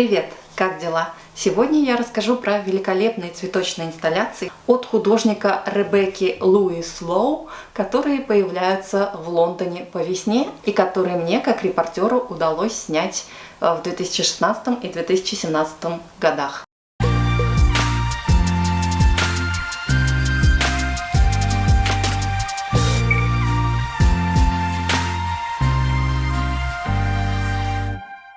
Привет! Как дела? Сегодня я расскажу про великолепные цветочные инсталляции от художника Ребекки Луис Лоу, которые появляются в Лондоне по весне и которые мне, как репортеру, удалось снять э, в 2016 и 2017 годах.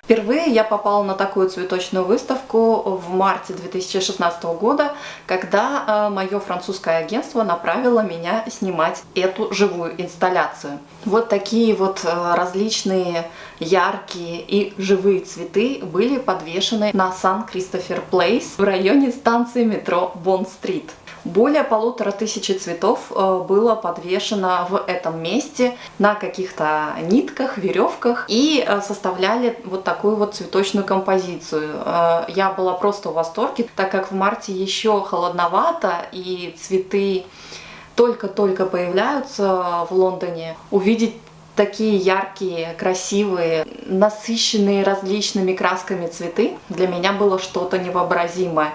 Впервые я попала на такую цветочную выставку в марте 2016 года, когда э, мое французское агентство направило меня снимать эту живую инсталляцию. Вот такие вот э, различные яркие и живые цветы были подвешены на Сан-Кристофер Плейс в районе станции метро Бонн-стрит. Более полутора тысячи цветов э, было подвешено в этом месте на каких-то нитках, веревках и э, составляли вот такую вот цветочную композицию. Э, я была просто в восторге, так как в марте еще холодновато и цветы только-только появляются в Лондоне. Увидеть такие яркие, красивые, насыщенные различными красками цветы для меня было что-то невообразимое.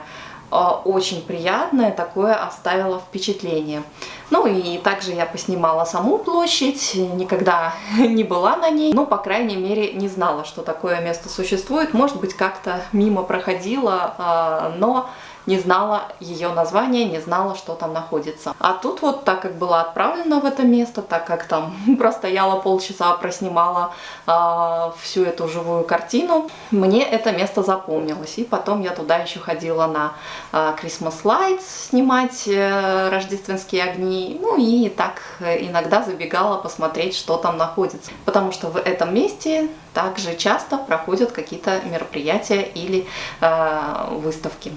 А, очень приятное, такое оставило впечатление. Ну и также я поснимала саму площадь, никогда не была на ней, но, по крайней мере, не знала, что такое место существует. Может быть, как-то мимо проходила, а, но не знала ее название, не знала, что там находится. А тут вот, так как была отправлена в это место, так как там простояла полчаса, проснимала э, всю эту живую картину, мне это место запомнилось. И потом я туда еще ходила на э, Christmas Lights снимать э, рождественские огни. Ну и так иногда забегала посмотреть, что там находится. Потому что в этом месте также часто проходят какие-то мероприятия или э, выставки.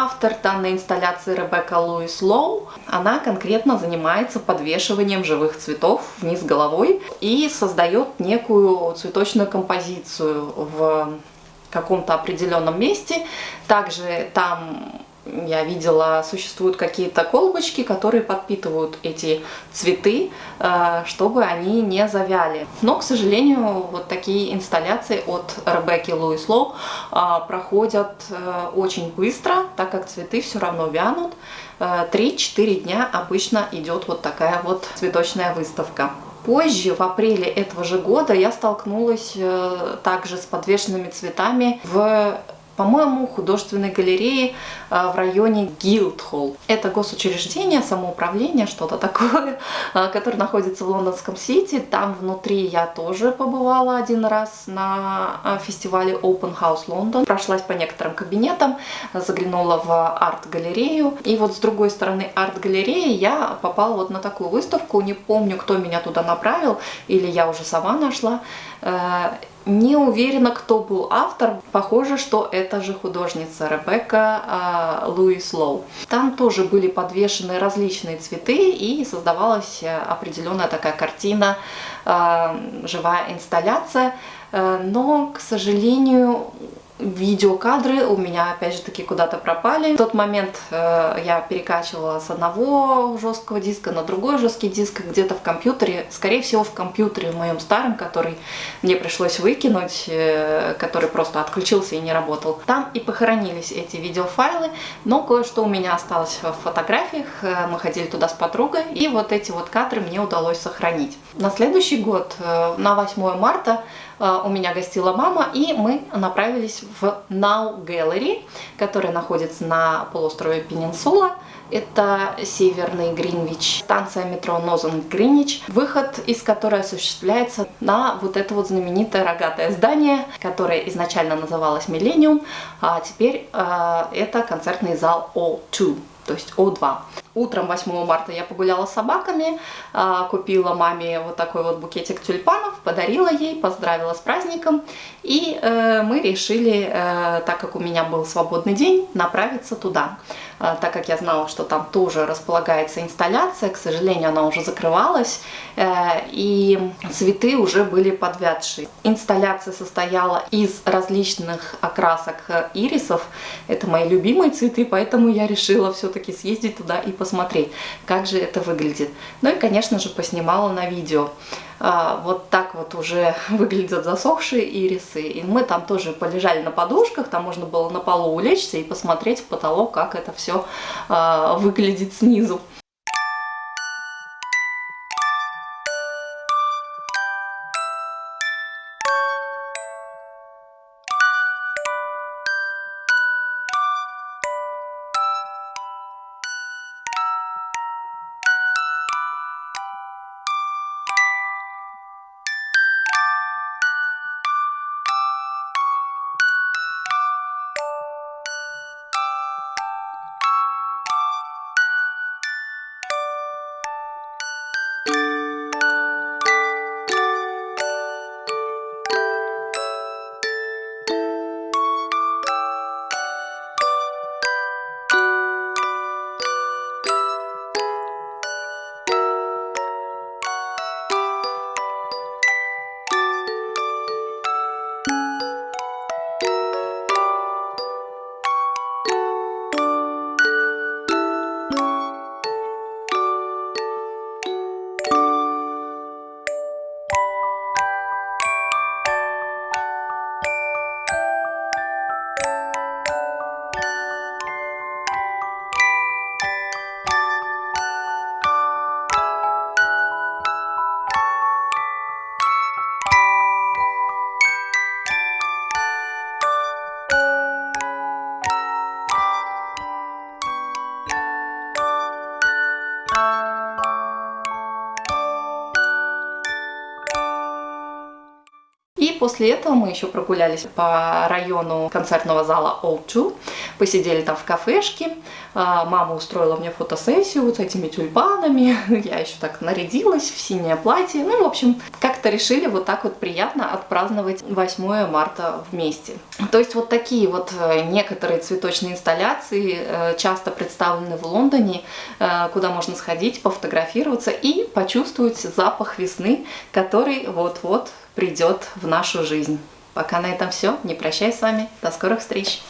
Автор данной инсталляции Ребекка Луис Лоу, она конкретно занимается подвешиванием живых цветов вниз головой и создает некую цветочную композицию в каком-то определенном месте. Также там я видела, существуют какие-то колбочки, которые подпитывают эти цветы, э, чтобы они не завяли. Но, к сожалению, вот такие инсталляции от Ребекки Луис Лоу э, проходят э, очень быстро, так как цветы все равно вянут. 3-4 дня обычно идет вот такая вот цветочная выставка. Позже, в апреле этого же года, я столкнулась также с подвешенными цветами в по-моему, художественной галереи э, в районе Гилдхолл. Это госучреждение, самоуправление, что-то такое, э, которое находится в лондонском Сити. Там внутри я тоже побывала один раз на э, фестивале Open House London. Прошлась по некоторым кабинетам, заглянула в арт-галерею. И вот с другой стороны арт-галереи я попала вот на такую выставку. Не помню, кто меня туда направил, или я уже сама нашла. Не уверена, кто был автор. Похоже, что это же художница Ребекка э, Луис Лоу. Там тоже были подвешены различные цветы и создавалась э, определенная такая картина, э, живая инсталляция. Э, но, к сожалению, видеокадры у меня опять же таки куда-то пропали. В тот момент э, я перекачивала с одного жесткого диска на другой жесткий диск где-то в компьютере, скорее всего в компьютере в моем старом, который мне пришлось выкинуть, э, который просто отключился и не работал. Там и похоронились эти видеофайлы, но кое-что у меня осталось в фотографиях, э, мы ходили туда с подругой, и вот эти вот кадры мне удалось сохранить. На следующий год, э, на 8 марта, э, у меня гостила мама, и мы направились в Now Gallery, которая находится на полуострове Пенинсула. Это северный Гринвич, станция метро Нозен Гринвич, выход из которой осуществляется на вот это вот знаменитое рогатое здание, которое изначально называлось Millennium, а теперь э, это концертный зал O2 то есть О2. Утром 8 марта я погуляла с собаками, а, купила маме вот такой вот букетик тюльпанов, подарила ей, поздравила с праздником. И э, мы решили, э, так как у меня был свободный день, направиться туда. А, так как я знала, что там тоже располагается инсталляция, к сожалению, она уже закрывалась, э, и цветы уже были подвядшие. Инсталляция состояла из различных окрасок ирисов, это мои любимые цветы, поэтому я решила все-таки съездить туда и посмотреть, как же это выглядит. Ну и, конечно же, поснимала на видео. А, вот так вот уже выглядят засохшие ирисы. И мы там тоже полежали на подушках, там можно было на полу улечься и посмотреть в потолок, как это все а, выглядит снизу. После этого мы еще прогулялись по району концертного зала O2, посидели там в кафешке, а, мама устроила мне фотосессию вот с этими тюльпанами, я еще так нарядилась в синее платье, ну, в общем, как-то решили вот так вот приятно отпраздновать 8 марта вместе. То есть вот такие вот э, некоторые цветочные инсталляции э, часто представлены в Лондоне, э, куда можно сходить, пофотографироваться и почувствовать запах весны, который вот-вот придет в нашу жизнь. Пока на этом все. Не прощаюсь с вами. До скорых встреч.